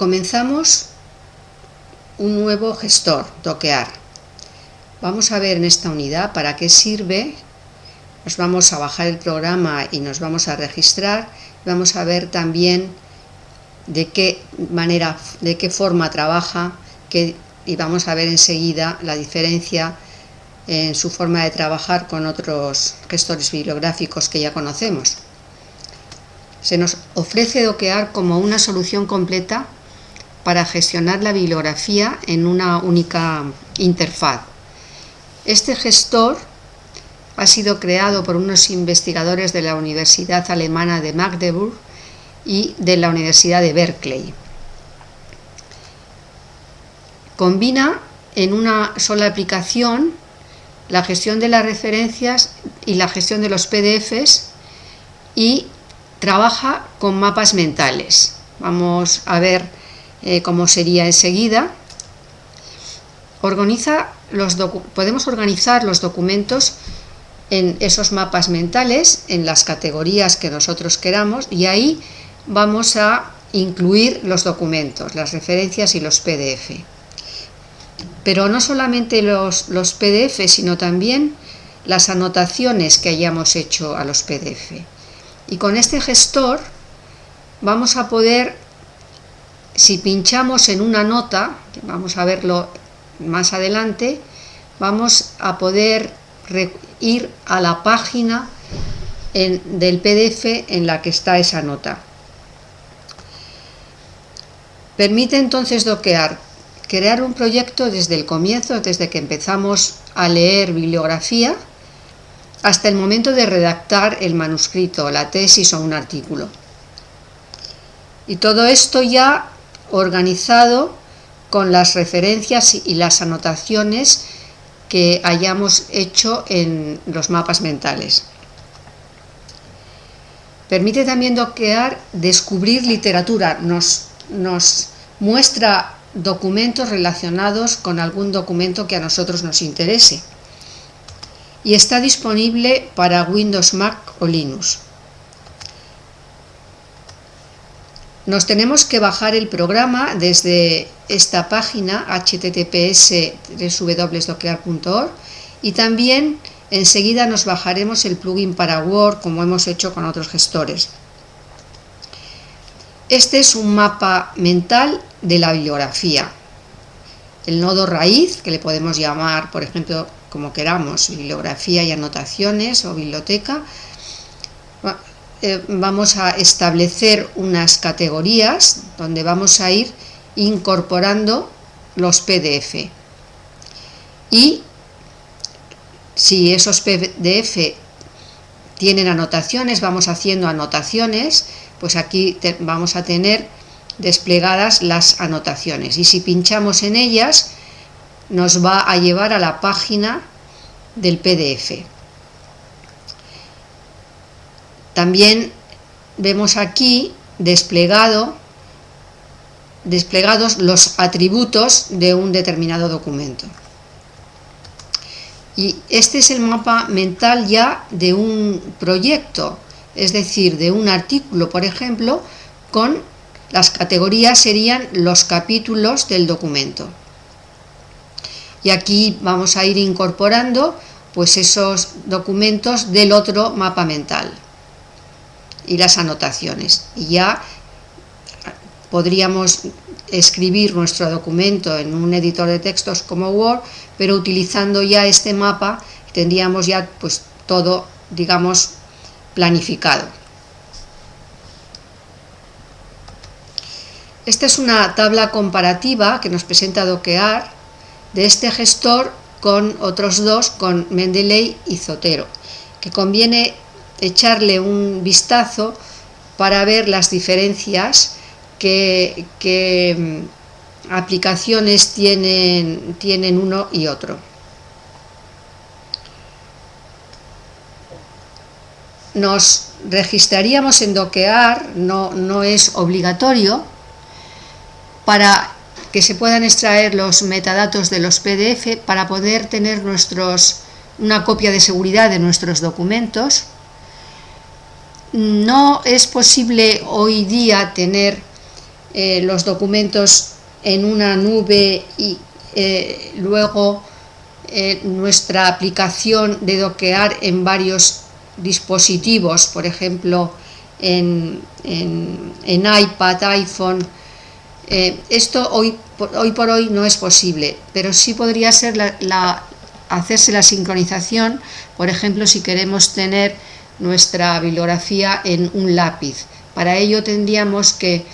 comenzamos un nuevo gestor, Doquear. Vamos a ver en esta unidad para qué sirve. Nos vamos a bajar el programa y nos vamos a registrar. Vamos a ver también de qué manera, de qué forma trabaja y vamos a ver enseguida la diferencia en su forma de trabajar con otros gestores bibliográficos que ya conocemos. Se nos ofrece Doquear como una solución completa para gestionar la bibliografía en una única interfaz. Este gestor ha sido creado por unos investigadores de la Universidad Alemana de Magdeburg y de la Universidad de Berkeley. Combina en una sola aplicación la gestión de las referencias y la gestión de los PDFs y trabaja con mapas mentales. Vamos a ver eh, cómo sería enseguida. Organiza los podemos organizar los documentos en esos mapas mentales, en las categorías que nosotros queramos y ahí vamos a incluir los documentos, las referencias y los PDF. Pero no solamente los, los PDF, sino también las anotaciones que hayamos hecho a los PDF. Y con este gestor vamos a poder, si pinchamos en una nota, vamos a verlo más adelante, vamos a poder ir a la página del PDF en la que está esa nota. Permite entonces doquear, crear un proyecto desde el comienzo, desde que empezamos a leer bibliografía, hasta el momento de redactar el manuscrito, la tesis o un artículo. Y todo esto ya organizado con las referencias y las anotaciones que hayamos hecho en los mapas mentales. Permite también doquear descubrir literatura, nos, nos muestra documentos relacionados con algún documento que a nosotros nos interese y está disponible para Windows, Mac o Linux. Nos tenemos que bajar el programa desde esta página https www.doquear.org y también enseguida nos bajaremos el plugin para Word como hemos hecho con otros gestores. Este es un mapa mental de la bibliografía. El nodo raíz, que le podemos llamar, por ejemplo, como queramos, bibliografía y anotaciones o biblioteca, eh, vamos a establecer unas categorías donde vamos a ir incorporando los PDF. Y si esos PDF tienen anotaciones, vamos haciendo anotaciones, pues aquí vamos a tener desplegadas las anotaciones. Y si pinchamos en ellas, nos va a llevar a la página del PDF. También vemos aquí desplegado, desplegados los atributos de un determinado documento. Y este es el mapa mental ya de un proyecto, es decir, de un artículo, por ejemplo, con las categorías serían los capítulos del documento y aquí vamos a ir incorporando pues esos documentos del otro mapa mental y las anotaciones. Y ya podríamos escribir nuestro documento en un editor de textos como Word pero utilizando ya este mapa tendríamos ya pues todo digamos planificado. Esta es una tabla comparativa que nos presenta Doquear de este gestor con otros dos, con Mendeley y Zotero, que conviene echarle un vistazo para ver las diferencias que, mm, aplicaciones tienen, tienen uno y otro. Nos registraríamos en Doquear, no, no es obligatorio, para que se puedan extraer los metadatos de los PDF para poder tener nuestros, una copia de seguridad de nuestros documentos. No es posible hoy día tener eh, los documentos en una nube y eh, luego eh, nuestra aplicación de doquear en varios dispositivos, por ejemplo en, iPad, iPhone. esto hoy, hoy por hoy no es posible, pero sí podría hacerse la sincronización, por ejemplo si queremos tener nuestra bibliografía en un lápiz. Para ello tendríamos que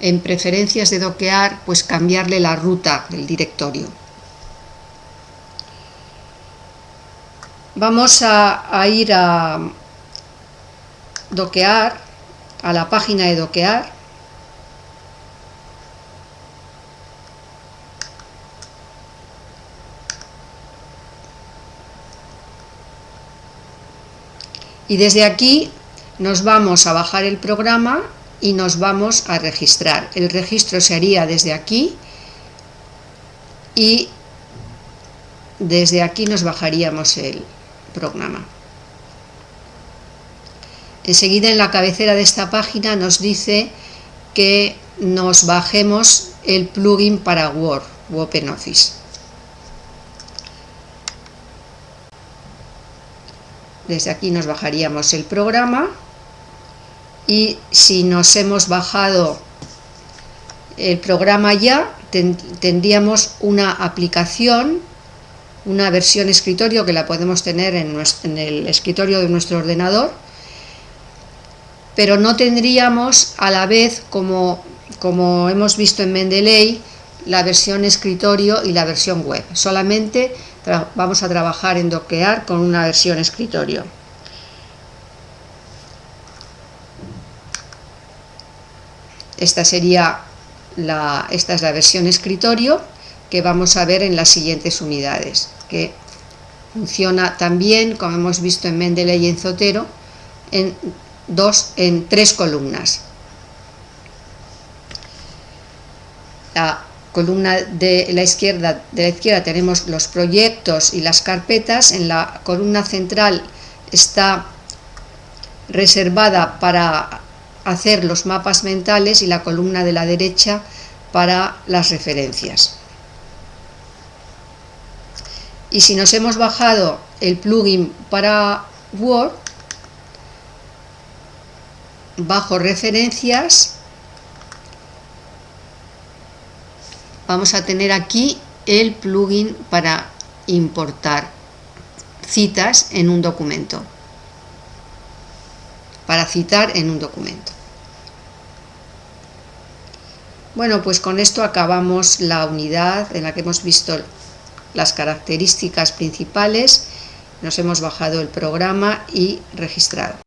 en preferencias de doquear, pues cambiarle la ruta del directorio. Vamos a, ir a doquear, a la página de doquear, y desde aquí nos vamos a bajar el programa y nos vamos a registrar. El registro se haría desde aquí y desde aquí nos bajaríamos el programa. Enseguida en la cabecera de esta página nos dice que nos bajemos el plugin para Word OpenOffice. Desde aquí nos bajaríamos el programa y si nos hemos bajado el programa ya, tendríamos una aplicación, una versión escritorio que la podemos tener en, el escritorio de nuestro ordenador, pero no tendríamos a la vez, como, como hemos visto en Mendeley, la versión escritorio y la versión web. Solamente vamos a trabajar en doquear con una versión escritorio. Esta sería la, esta es la versión escritorio que vamos a ver en las siguientes unidades, que funciona también, como hemos visto en Mendeley y en Zotero, en, dos, en tres columnas. La columna de la izquierda de la izquierda tenemos los proyectos y las carpetas, en la columna central está reservada para hacer los mapas mentales y la columna de la derecha para las referencias. Y si nos hemos bajado el plugin para Word, bajo referencias, vamos a tener aquí el plugin para importar citas en un documento para citar en un documento. Bueno, pues con esto acabamos la unidad en la que hemos visto las características principales, nos hemos bajado el programa y registrado.